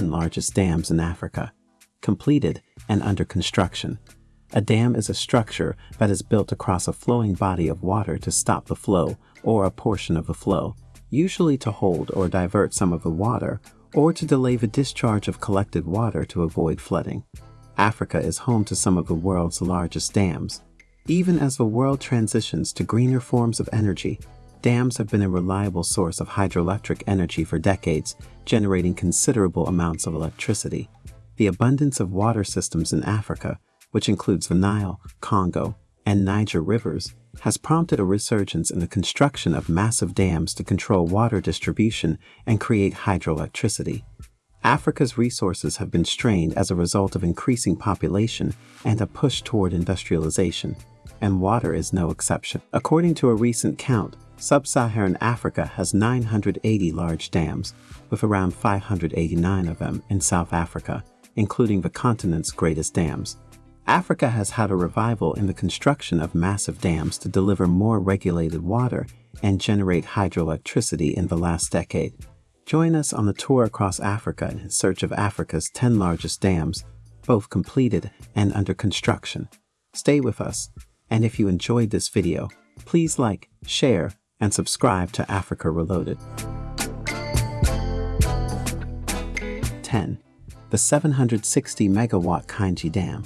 10 largest dams in Africa, completed and under construction. A dam is a structure that is built across a flowing body of water to stop the flow or a portion of the flow, usually to hold or divert some of the water or to delay the discharge of collected water to avoid flooding. Africa is home to some of the world's largest dams. Even as the world transitions to greener forms of energy, dams have been a reliable source of hydroelectric energy for decades, generating considerable amounts of electricity. The abundance of water systems in Africa which includes the Nile, Congo, and Niger rivers, has prompted a resurgence in the construction of massive dams to control water distribution and create hydroelectricity. Africa's resources have been strained as a result of increasing population and a push toward industrialization, and water is no exception. According to a recent count, Sub-Saharan Africa has 980 large dams, with around 589 of them in South Africa, including the continent's greatest dams. Africa has had a revival in the construction of massive dams to deliver more regulated water and generate hydroelectricity in the last decade. Join us on the tour across Africa in search of Africa's 10 largest dams, both completed and under construction. Stay with us, and if you enjoyed this video, please like, share, and subscribe to Africa Reloaded. 10. The 760 megawatt Kainji Dam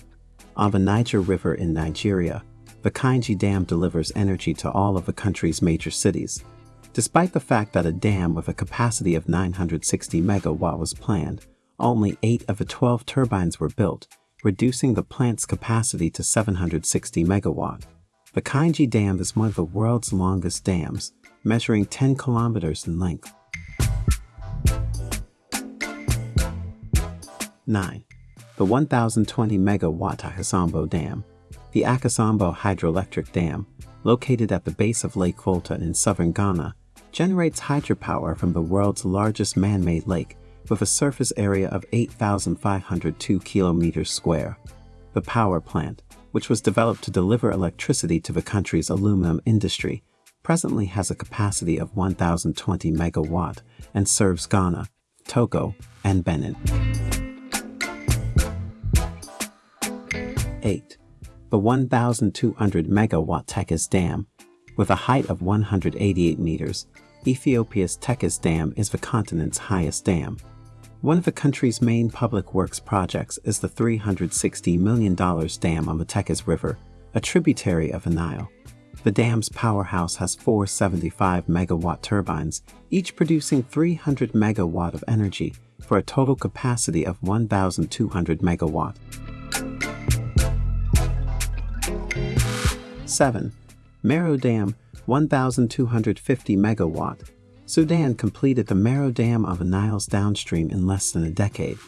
on the Niger River in Nigeria, the Kainji Dam delivers energy to all of the country's major cities. Despite the fact that a dam with a capacity of 960 megawatt was planned, only 8 of the 12 turbines were built, reducing the plant's capacity to 760 megawatt. The Kainji Dam is one of the world's longest dams, measuring 10 kilometers in length. 9 the 1,020 megawatt Akosombo Dam. The Akosombo Hydroelectric Dam, located at the base of Lake Volta in southern Ghana, generates hydropower from the world's largest man-made lake with a surface area of 8,502 kilometers square. The power plant, which was developed to deliver electricity to the country's aluminum industry, presently has a capacity of 1,020 megawatt and serves Ghana, Togo, and Benin. 8. The 1,200 megawatt Tekeze Dam. With a height of 188 meters, Ethiopia's Tekeze Dam is the continent's highest dam. One of the country's main public works projects is the $360 million dam on the Tekeze River, a tributary of the Nile. The dam's powerhouse has four 75 megawatt turbines, each producing 300 megawatt of energy for a total capacity of 1,200 megawatt. 7. Merowe Dam 1,250 megawatt. Sudan completed the Merowe Dam of the Nile's downstream in less than a decade.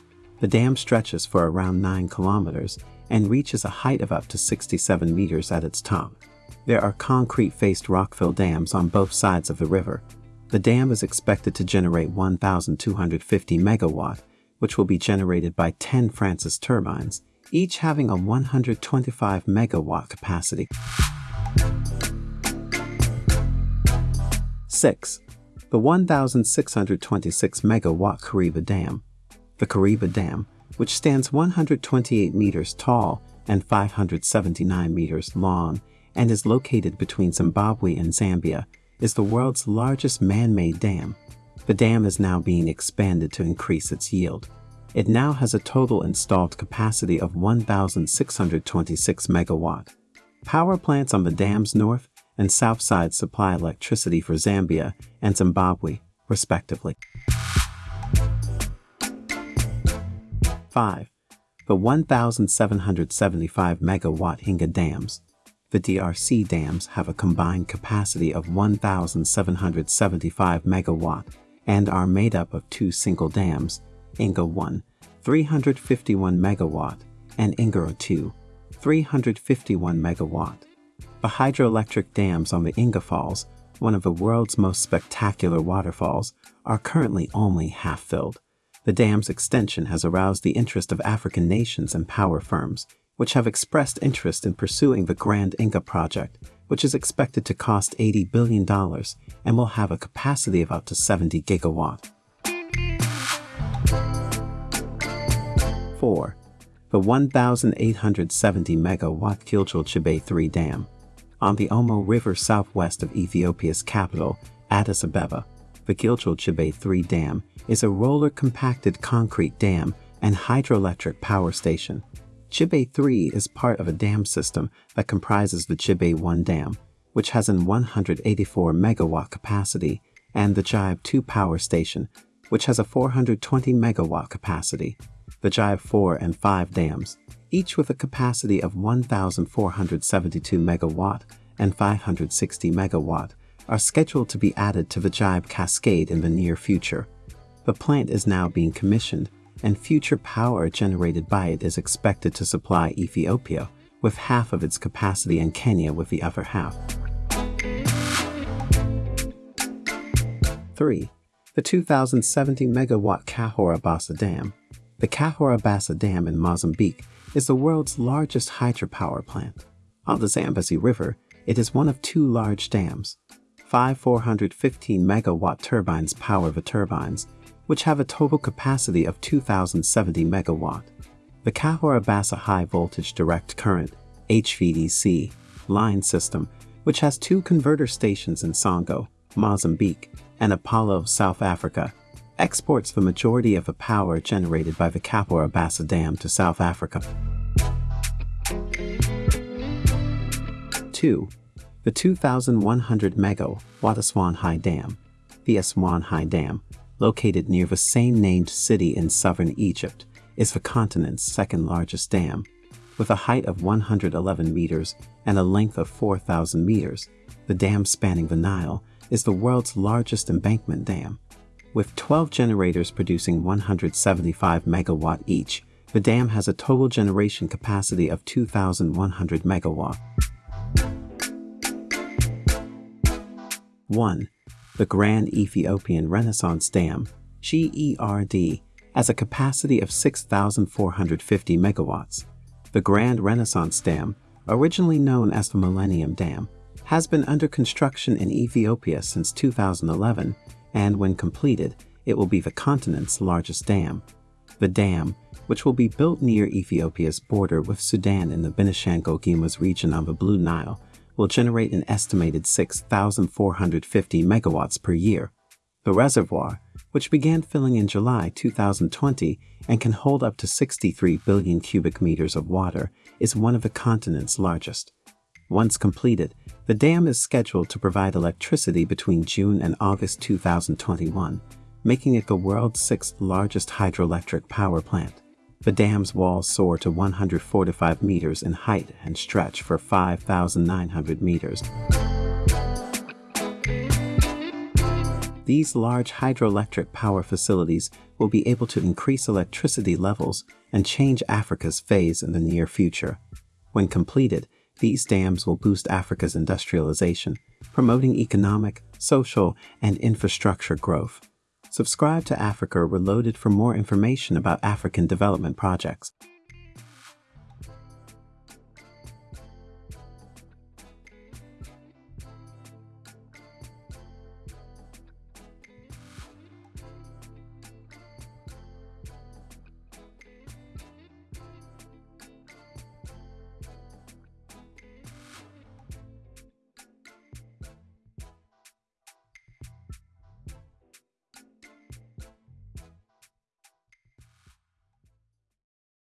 The dam stretches for around 9 kilometers and reaches a height of up to 67 meters at its top. There are concrete-faced rockfill dams on both sides of the river. The dam is expected to generate 1,250 megawatt, which will be generated by 10 Francis turbines, each having a 125 megawatt capacity. 6. The 1,626 megawatt Kariba Dam. The Kariba Dam, which stands 128 meters tall and 579 meters long and is located between Zimbabwe and Zambia, is the world's largest man-made dam. The dam is now being expanded to increase its yield. It now has a total installed capacity of 1,626 megawatt. Power plants on the dam's north and south side supply electricity for Zambia and Zimbabwe, respectively. 5. The 1,775 megawatt Inga dams. The DRC dams have a combined capacity of 1,775 megawatt and are made up of two single dams, Inga 1, 351 megawatt, and Ingaro 2, 351 megawatt. The hydroelectric dams on the Inga Falls, one of the world's most spectacular waterfalls, are currently only half filled. The dam's extension has aroused the interest of African nations and power firms, which have expressed interest in pursuing the Grand Inga project, which is expected to cost $80 billion and will have a capacity of up to 70 gigawatt. 4. The 1,870 megawatt Gilgel Gibe 3 Dam. On the Omo River southwest of Ethiopia's capital, Addis Ababa, the Gilgel Gibe 3 Dam is a roller compacted concrete dam and hydroelectric power station. Gibe 3 is part of a dam system that comprises the Gibe 1 Dam, which has an 184 megawatt capacity, and the Gibe 2 power station, which has a 420 megawatt capacity. The Gibe 4 and 5 dams, each with a capacity of 1,472 megawatt and 560 megawatt, are scheduled to be added to the Gibe Cascade in the near future. The plant is now being commissioned, and future power generated by it is expected to supply Ethiopia with half of its capacity and Kenya with the other half. 3. The 2,070 megawatt Cahora Bassa Dam. The Cahora Bassa Dam in Mozambique is the world's largest hydropower plant. On the Zambezi River, it is one of two large dams. Five 415 megawatt turbines power the turbines, which have a total capacity of 2,070 megawatt. The Cahora Bassa High Voltage Direct Current HVDC line system, which has two converter stations in Songo, Mozambique, and Apollo, South Africa, exports the majority of the power generated by the Cahora Bassa Dam to South Africa. 2. The 2,100 megawatt High Dam. The Aswan High Dam, located near the same named city in southern Egypt, is the continent's second largest dam. With a height of 111 meters and a length of 4,000 meters, the dam spanning the Nile is the world's largest embankment dam. With 12 generators producing 175 megawatt each, the dam has a total generation capacity of 2,100 megawatt. 1. The Grand Ethiopian Renaissance Dam, GERD, has a capacity of 6,450 megawatts. The Grand Renaissance Dam, originally known as the Millennium Dam, has been under construction in Ethiopia since 2011, and when completed, it will be the continent's largest dam. The dam, which will be built near Ethiopia's border with Sudan in the Benishangul Gumuz region on the Blue Nile, will generate an estimated 6,450 megawatts per year. The reservoir, which began filling in July 2020 and can hold up to 63 billion cubic meters of water, is one of the continent's largest. Once completed, the dam is scheduled to provide electricity between June and August 2021, making it the world's sixth largest hydroelectric power plant. The dam's walls soar to 145 meters in height and stretch for 5,900 meters. These large hydroelectric power facilities will be able to increase electricity levels and change Africa's phase in the near future. When completed, these dams will boost Africa's industrialization, promoting economic, social, and infrastructure growth. Subscribe to Africa Reloaded for more information about African development projects.